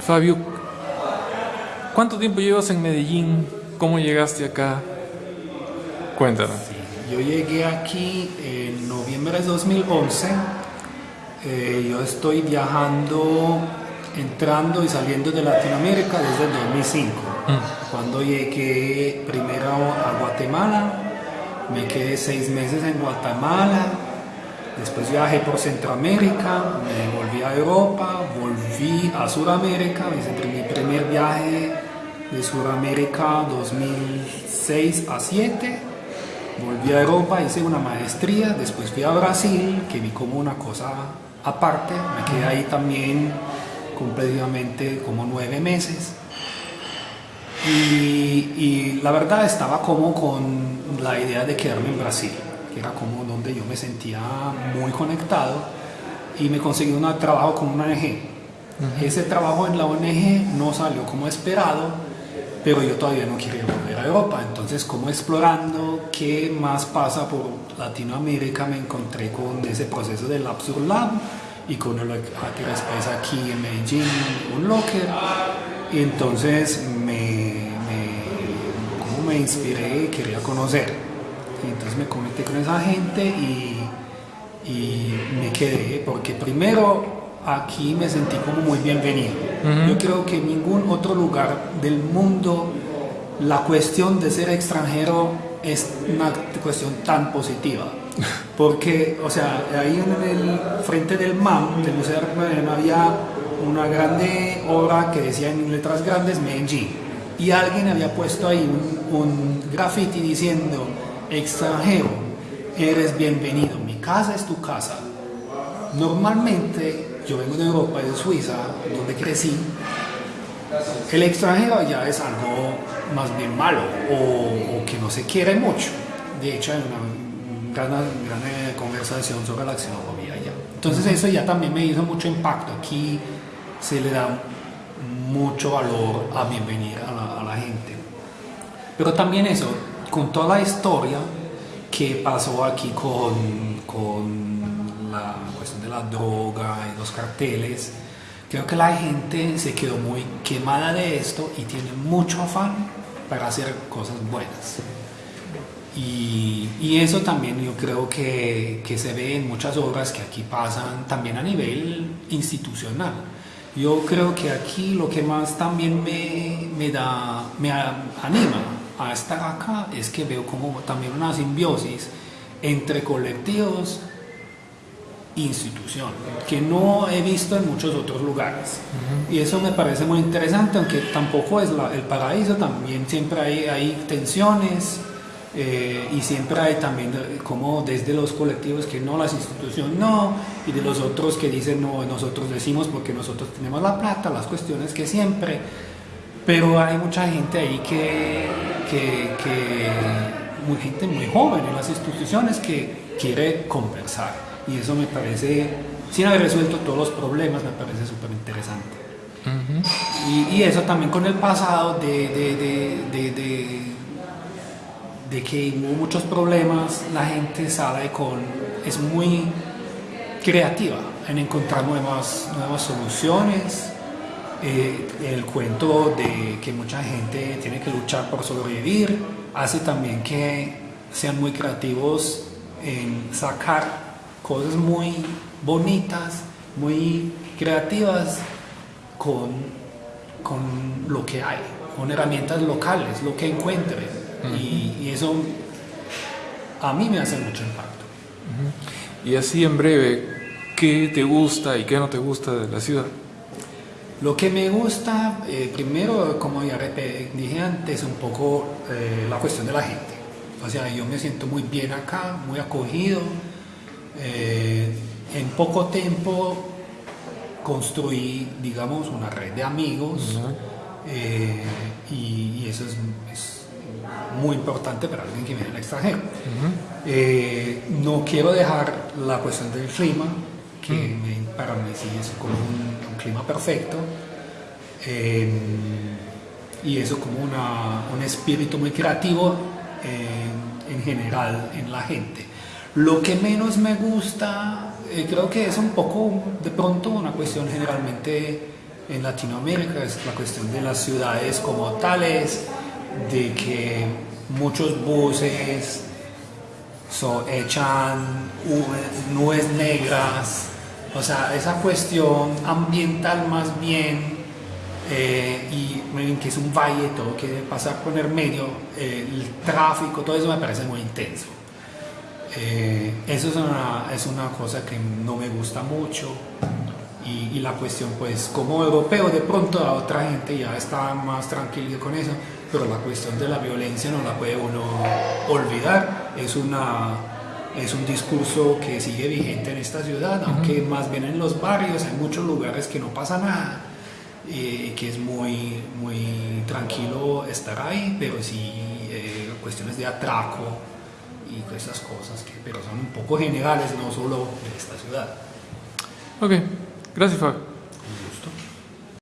Fabio, ¿cuánto tiempo llevas en Medellín? ¿Cómo llegaste acá? Cuéntanos. Yo llegué aquí en noviembre de 2011. Eh, yo estoy viajando, entrando y saliendo de Latinoamérica desde el 2005. Cuando llegué primero a Guatemala, me quedé seis meses en Guatemala, después viajé por Centroamérica, me volví a Europa, volví a Sudamérica, hice mi primer viaje de Sudamérica 2006 a 2007 volví a Europa, hice una maestría, después fui a Brasil, que vi como una cosa aparte, me quedé ahí también completamente como nueve meses. Y, la verdad estaba como con la idea de quedarme en Brasil, era como donde yo me sentía muy conectado y me conseguí un trabajo con una ONG. Ese trabajo en la ONG no salió como esperado, pero yo todavía no quería volver a Europa. Entonces, como explorando qué más pasa por Latinoamérica, me encontré con ese proceso del Absurd Lab y con el Space aquí en Medellín, un locker. Y entonces me, me, como me inspiré, quería conocer. Y entonces me conecté con esa gente y, y me quedé, porque primero aquí me sentí como muy bienvenido. Yo creo que en ningún otro lugar del mundo la cuestión de ser extranjero es una cuestión tan positiva. Porque, o sea, ahí en el frente del MAM, del Museo de había una grande obra que decía en letras grandes Medellín. Y alguien había puesto ahí un, un graffiti diciendo, extranjero, eres bienvenido, mi casa es tu casa. Normalmente yo vengo de Europa, de Suiza, donde crecí, el extranjero ya es algo más bien malo o, que no se quiere mucho. De hecho, hay una gran, gran eh, conversación sobre la xenofobia ya. Entonces eso ya también me hizo mucho impacto. Aquí se le da mucho valor a bienvenir a la, a la gente. Pero también eso, con toda la historia que pasó aquí con, con la cuestión de la droga y los carteles, creo que la gente se quedó muy quemada de esto y tiene mucho afán para hacer cosas buenas. Y, y eso también yo creo que, que, se ve en muchas obras que aquí pasan también a nivel institucional. Yo creo que aquí lo que más también me, me da, me anima a estar acá es que veo como también una simbiosis entre colectivos institución, que no he visto en muchos otros lugares. Y eso me parece muy interesante, aunque tampoco es el paraíso, también siempre hay, hay tensiones eh, y siempre hay también eh, como desde los colectivos que no, las instituciones no, y de los otros que dicen no, nosotros decimos porque nosotros tenemos la plata, las cuestiones que siempre, pero hay mucha gente ahí que, que, que muy gente muy joven en las instituciones que quiere conversar y eso me parece, sin haber resuelto todos los problemas, me parece súper interesante. y, eso también con el pasado de, de, de, de, que hubo muchos problemas, la gente sabe con, es muy creativa en encontrar nuevas, nuevas soluciones. Eh, el cuento de que mucha gente tiene que luchar por sobrevivir hace también que sean muy creativos en sacar cosas muy bonitas, muy creativas con, con lo que hay, con herramientas locales, lo que encuentren. y, eso a mí me hace mucho impacto. Y así en breve, ¿qué te gusta y qué no te gusta de la ciudad? Lo que me gusta, eh, primero, como ya dije antes, un poco eh, la cuestión de la gente. O sea, yo me siento muy bien acá, muy acogido, eh, en poco tiempo construí, digamos, una red de amigos eh, y, eso es, muy importante para alguien que viene del extranjero. Eh, no quiero dejar la cuestión del clima, que para mí sí es como un, clima perfecto. y eso como un espíritu muy creativo en general en la gente. Lo que menos me gusta, eh, creo que es un poco de pronto una cuestión generalmente en Latinoamérica es la cuestión de las ciudades como tales, de que muchos buses so, echan nubes negras, o sea, esa cuestión ambiental más bien, eh, y que es un valle, todo que pasar por el medio, eh, el tráfico, todo eso me parece muy intenso. Eh, eso es una, es una cosa que no me gusta mucho y, la cuestión pues como europeo de pronto a otra gente ya está más tranquilo con eso, pero la cuestión de la violencia no la puede uno olvidar, es, una, es un discurso que sigue vigente en esta ciudad, aunque más bien en los barrios hay muchos lugares que no pasa nada. y que es muy, muy tranquilo estar ahí, pero sí eh, cuestiones de atraco y esas cosas, que, pero son un poco generales, no solo de esta ciudad. Ok, gracias Fabio.